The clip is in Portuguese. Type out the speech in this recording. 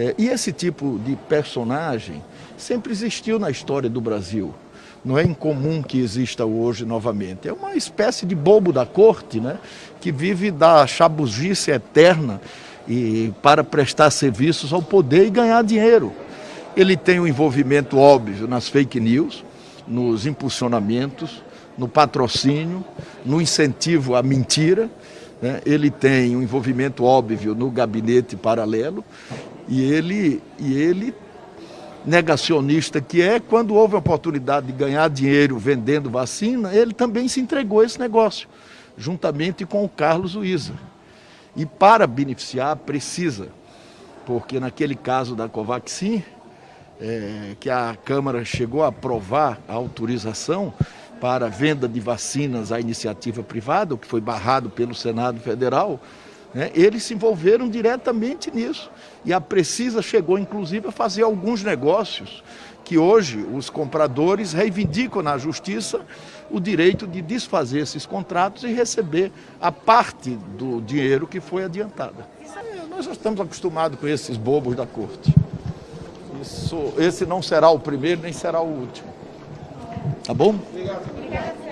É, e esse tipo de personagem sempre existiu na história do Brasil. Não é incomum que exista hoje novamente. É uma espécie de bobo da corte, né? que vive da chabuzice eterna e para prestar serviços ao poder e ganhar dinheiro. Ele tem um envolvimento óbvio nas fake news, nos impulsionamentos, no patrocínio, no incentivo à mentira. Né? Ele tem um envolvimento óbvio no gabinete paralelo e ele, e ele, negacionista que é, quando houve a oportunidade de ganhar dinheiro vendendo vacina, ele também se entregou a esse negócio, juntamente com o Carlos Uiza. E para beneficiar, precisa, porque naquele caso da Covaxin, é, que a Câmara chegou a aprovar a autorização para venda de vacinas à iniciativa privada, o que foi barrado pelo Senado Federal, né, eles se envolveram diretamente nisso. E a Precisa chegou, inclusive, a fazer alguns negócios que hoje os compradores reivindicam na justiça o direito de desfazer esses contratos e receber a parte do dinheiro que foi adiantada. É, nós já estamos acostumados com esses bobos da corte. Isso, esse não será o primeiro nem será o último. Tá bom? Obrigado.